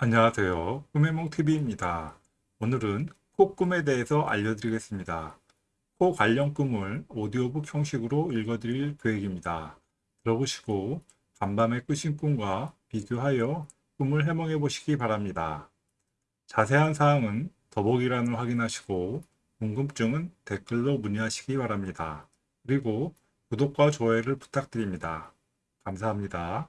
안녕하세요. 꿈의몽TV입니다. 오늘은 코꿈에 대해서 알려드리겠습니다. 코 관련 꿈을 오디오북 형식으로 읽어드릴 계획입니다. 들어보시고 간밤에 꾸신 꿈과 비교하여 꿈을 해몽해 보시기 바랍니다. 자세한 사항은 더보기란을 확인하시고 궁금증은 댓글로 문의하시기 바랍니다. 그리고 구독과 좋아요를 부탁드립니다. 감사합니다.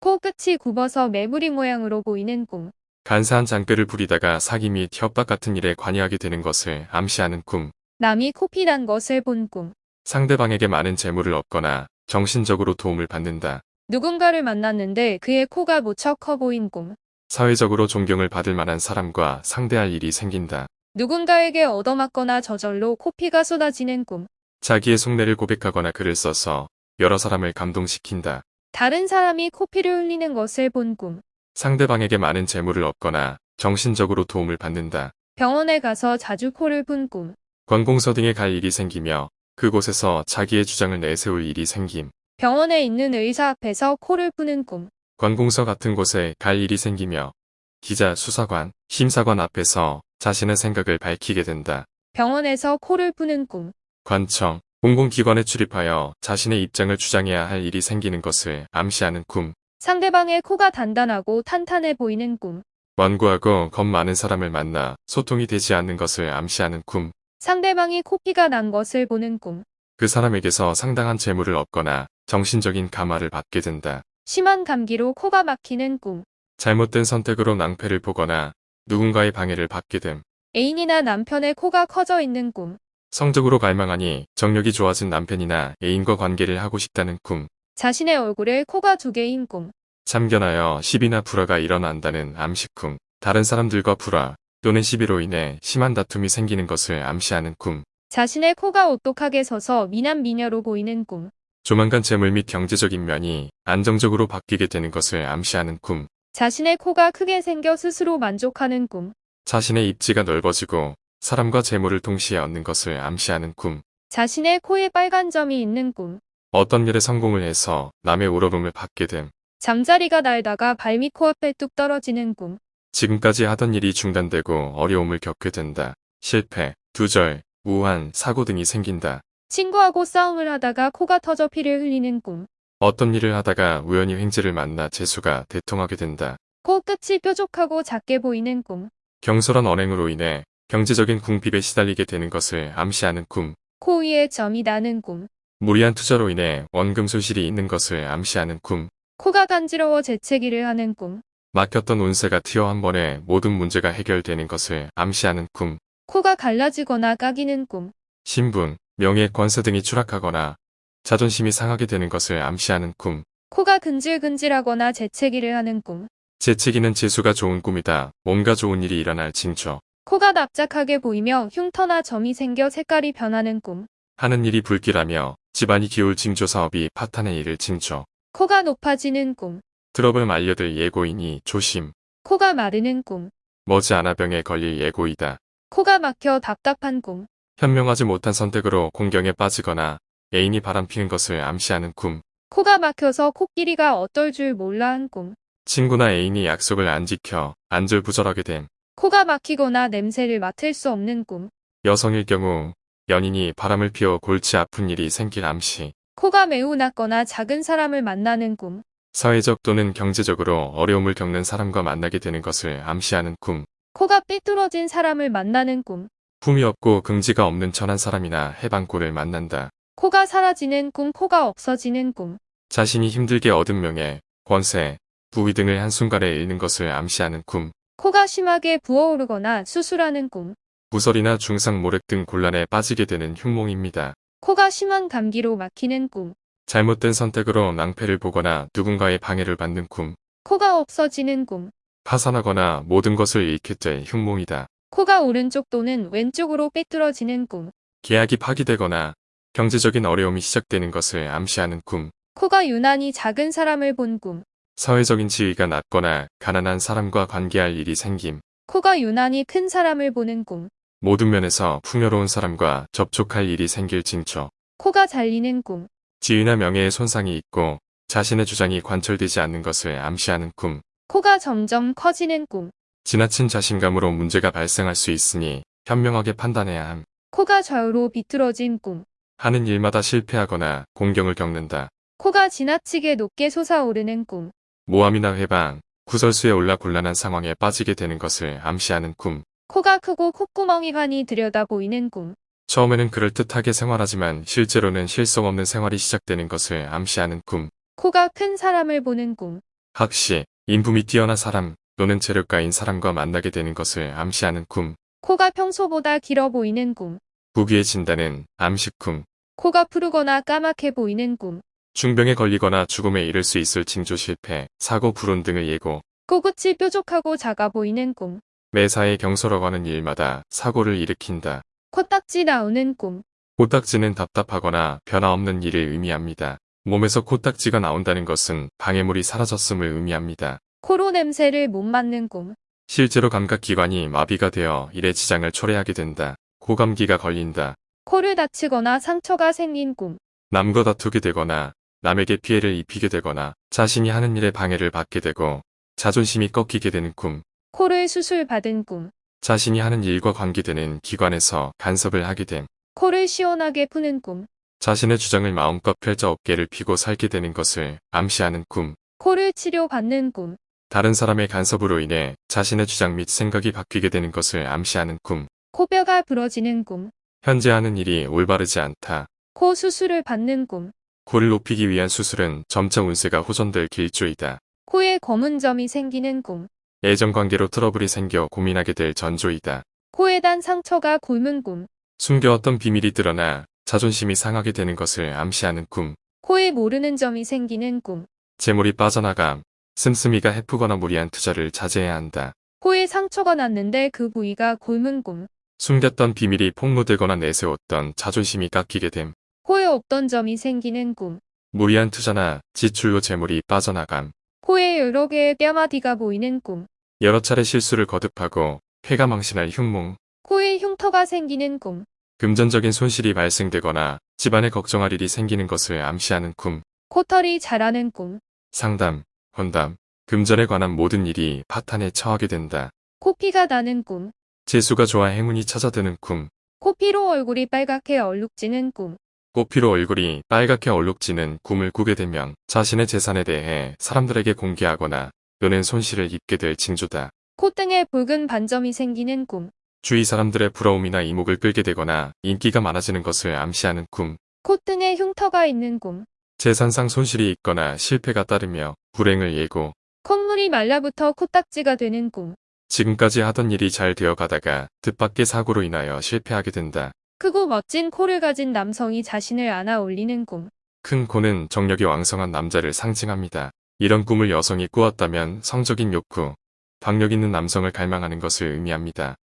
코끝이 굽어서 매부리 모양으로 보이는 꿈. 간사한 장대를 부리다가 사기 및 협박 같은 일에 관여하게 되는 것을 암시하는 꿈. 남이 코피 난 것을 본 꿈. 상대방에게 많은 재물을 얻거나 정신적으로 도움을 받는다. 누군가를 만났는데 그의 코가 무척 커 보인 꿈. 사회적으로 존경을 받을 만한 사람과 상대할 일이 생긴다. 누군가에게 얻어맞거나 저절로 코피가 쏟아지는 꿈. 자기의 속내를 고백하거나 글을 써서 여러 사람을 감동시킨다. 다른 사람이 코피를 흘리는 것을 본 꿈. 상대방에게 많은 재물을 얻거나 정신적으로 도움을 받는다. 병원에 가서 자주 코를 푼 꿈. 관공서 등에 갈 일이 생기며 그곳에서 자기의 주장을 내세울 일이 생김. 병원에 있는 의사 앞에서 코를 푸는 꿈. 관공서 같은 곳에 갈 일이 생기며 기자, 수사관, 심사관 앞에서 자신의 생각을 밝히게 된다. 병원에서 코를 푸는 꿈. 관청, 공공기관에 출입하여 자신의 입장을 주장해야 할 일이 생기는 것을 암시하는 꿈. 상대방의 코가 단단하고 탄탄해 보이는 꿈. 완고하고 겁 많은 사람을 만나 소통이 되지 않는 것을 암시하는 꿈. 상대방이 코피가 난 것을 보는 꿈. 그 사람에게서 상당한 재물을 얻거나 정신적인 감화를 받게 된다. 심한 감기로 코가 막히는 꿈. 잘못된 선택으로 낭패를 보거나 누군가의 방해를 받게 됨. 애인이나 남편의 코가 커져 있는 꿈. 성적으로 갈망하니 정력이 좋아진 남편이나 애인과 관계를 하고 싶다는 꿈. 자신의 얼굴에 코가 두 개인 꿈. 참견하여 시비나 불화가 일어난다는 암시꿈. 다른 사람들과 불화 또는 시비로 인해 심한 다툼이 생기는 것을 암시하는 꿈. 자신의 코가 오똑하게 서서 미남 미녀로 보이는 꿈. 조만간 재물 및 경제적인 면이 안정적으로 바뀌게 되는 것을 암시하는 꿈. 자신의 코가 크게 생겨 스스로 만족하는 꿈. 자신의 입지가 넓어지고 사람과 재물을 동시에 얻는 것을 암시하는 꿈. 자신의 코에 빨간 점이 있는 꿈. 어떤 일에 성공을 해서 남의 우러름을 받게 됨. 잠자리가 날다가 발밑 코앞에 뚝 떨어지는 꿈. 지금까지 하던 일이 중단되고 어려움을 겪게 된다. 실패, 두절, 우한, 사고 등이 생긴다. 친구하고 싸움을 하다가 코가 터져 피를 흘리는 꿈. 어떤 일을 하다가 우연히 횡재를 만나 재수가 대통하게 된다. 코 끝이 뾰족하고 작게 보이는 꿈. 경솔한 언행으로 인해 경제적인 궁핍에 시달리게 되는 것을 암시하는 꿈. 코 위에 점이 나는 꿈. 무리한 투자로 인해 원금 소실이 있는 것을 암시하는 꿈. 코가 간지러워 재채기를 하는 꿈. 막혔던 운세가 튀어 한 번에 모든 문제가 해결되는 것을 암시하는 꿈. 코가 갈라지거나 까기는 꿈. 신분, 명예, 권세 등이 추락하거나 자존심이 상하게 되는 것을 암시하는 꿈. 코가 근질근질하거나 재채기를 하는 꿈. 재채기는 재수가 좋은 꿈이다. 뭔가 좋은 일이 일어날 징조. 코가 납작하게 보이며 흉터나 점이 생겨 색깔이 변하는 꿈. 하는 일이 불길하며 집안이 기울 징조 사업이 파탄에 이를 징조. 코가 높아지는 꿈. 트러블 말려들 예고이니 조심. 코가 마르는 꿈. 머지않아 병에 걸릴 예고이다. 코가 막혀 답답한 꿈. 현명하지 못한 선택으로 공경에 빠지거나 애인이 바람피는 것을 암시하는 꿈. 코가 막혀서 코끼리가 어떨 줄 몰라 한 꿈. 친구나 애인이 약속을 안 지켜 안절부절하게 됨. 코가 막히거나 냄새를 맡을 수 없는 꿈. 여성일 경우 연인이 바람을 피워 골치 아픈 일이 생길 암시. 코가 매우 낮거나 작은 사람을 만나는 꿈. 사회적 또는 경제적으로 어려움을 겪는 사람과 만나게 되는 것을 암시하는 꿈. 코가 삐뚤어진 사람을 만나는 꿈. 품이 없고 긍지가 없는 천한 사람이나 해방골을 만난다. 코가 사라지는 꿈. 코가 없어지는 꿈. 자신이 힘들게 얻은 명예, 권세, 부위 등을 한순간에 잃는 것을 암시하는 꿈. 코가 심하게 부어오르거나 수술하는 꿈. 부설이나 중상 모렉 등 곤란에 빠지게 되는 흉몽입니다. 코가 심한 감기로 막히는 꿈. 잘못된 선택으로 낭패를 보거나 누군가의 방해를 받는 꿈. 코가 없어지는 꿈. 파산하거나 모든 것을 잃게 될 흉몽이다. 코가 오른쪽 또는 왼쪽으로 삐뚤어지는 꿈. 계약이 파기되거나 경제적인 어려움이 시작되는 것을 암시하는 꿈. 코가 유난히 작은 사람을 본 꿈. 사회적인 지위가 낮거나 가난한 사람과 관계할 일이 생김. 코가 유난히 큰 사람을 보는 꿈. 모든 면에서 풍요로운 사람과 접촉할 일이 생길 징조. 코가 잘리는 꿈. 지위나 명예에 손상이 있고 자신의 주장이 관철되지 않는 것을 암시하는 꿈. 코가 점점 커지는 꿈. 지나친 자신감으로 문제가 발생할 수 있으니 현명하게 판단해야 함. 코가 좌우로 비틀어진 꿈. 하는 일마다 실패하거나 공경을 겪는다. 코가 지나치게 높게 솟아오르는 꿈. 모함이나 회방, 구설수에 올라 곤란한 상황에 빠지게 되는 것을 암시하는 꿈. 코가 크고 콧구멍이 환히 들여다 보이는 꿈. 처음에는 그럴듯하게 생활하지만 실제로는 실속 없는 생활이 시작되는 것을 암시하는 꿈. 코가 큰 사람을 보는 꿈. 학시, 인품이 뛰어난 사람 또는 재력가인 사람과 만나게 되는 것을 암시하는 꿈. 코가 평소보다 길어 보이는 꿈. 부귀해진다는 암시꿈. 코가 푸르거나 까맣게 보이는 꿈. 중병에 걸리거나 죽음에 이를 수 있을 징조 실패, 사고 불운 등의 예고. 코끝이 뾰족하고 작아 보이는 꿈. 매사에 경솔어가는 일마다 사고를 일으킨다. 코딱지 나오는 꿈. 코딱지는 답답하거나 변화없는 일을 의미합니다. 몸에서 코딱지가 나온다는 것은 방해물이 사라졌음을 의미합니다. 코로 냄새를 못 맡는 꿈. 실제로 감각기관이 마비가 되어 일에 지장을 초래하게 된다. 고감기가 걸린다. 코를 다치거나 상처가 생긴 꿈. 남과 다투게 되거나 남에게 피해를 입히게 되거나 자신이 하는 일에 방해를 받게 되고 자존심이 꺾이게 되는 꿈. 코를 수술 받은 꿈. 자신이 하는 일과 관계되는 기관에서 간섭을 하게 됨. 코를 시원하게 푸는 꿈. 자신의 주장을 마음껏 펼쳐 어깨를 피고 살게 되는 것을 암시하는 꿈. 코를 치료받는 꿈. 다른 사람의 간섭으로 인해 자신의 주장 및 생각이 바뀌게 되는 것을 암시하는 꿈. 코뼈가 부러지는 꿈. 현재 하는 일이 올바르지 않다. 코 수술을 받는 꿈. 코를 높이기 위한 수술은 점차 운세가 호전될 길조이다. 코에 검은 점이 생기는 꿈. 애정관계로 트러블이 생겨 고민하게 될 전조이다. 코에 단 상처가 곪은 꿈. 숨겨왔던 비밀이 드러나 자존심이 상하게 되는 것을 암시하는 꿈. 코에 모르는 점이 생기는 꿈. 재물이 빠져나감. 씀씀이가 해프거나 무리한 투자를 자제해야 한다. 코에 상처가 났는데 그 부위가 곪은 꿈. 숨겼던 비밀이 폭로되거나 내세웠던 자존심이 깎이게 됨. 코에 없던 점이 생기는 꿈. 무리한 투자나 지출로 재물이 빠져나감. 코에 여러 개의 뼈마디가 보이는 꿈. 여러 차례 실수를 거듭하고 폐가 망신할 흉몽. 코에 흉터가 생기는 꿈. 금전적인 손실이 발생되거나 집안에 걱정할 일이 생기는 것을 암시하는 꿈. 코털이 자라는 꿈. 상담, 혼담, 금전에 관한 모든 일이 파탄에 처하게 된다. 코피가 나는 꿈. 재수가 좋아 행운이 찾아드는 꿈. 코피로 얼굴이 빨갛게 얼룩지는 꿈. 꽃피로 얼굴이 빨갛게 얼룩지는 꿈을 꾸게 되면 자신의 재산에 대해 사람들에게 공개하거나 또는 손실을 입게 될 징조다. 콧등에 붉은 반점이 생기는 꿈. 주위 사람들의 부러움이나 이목을 끌게 되거나 인기가 많아지는 것을 암시하는 꿈. 콧등에 흉터가 있는 꿈. 재산상 손실이 있거나 실패가 따르며 불행을 예고. 콧물이 말라붙어 코딱지가 되는 꿈. 지금까지 하던 일이 잘 되어 가다가 뜻밖의 사고로 인하여 실패하게 된다. 크고 멋진 코를 가진 남성이 자신을 안아 올리는 꿈. 큰 코는 정력이 왕성한 남자를 상징합니다. 이런 꿈을 여성이 꾸었다면 성적인 욕구, 박력 있는 남성을 갈망하는 것을 의미합니다.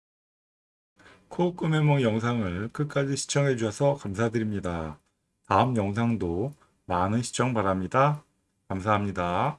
코 꿈의梦 영상을 끝까지 시청해 주셔서 감사드립니다. 다음 영상도 많은 시청 바랍니다. 감사합니다.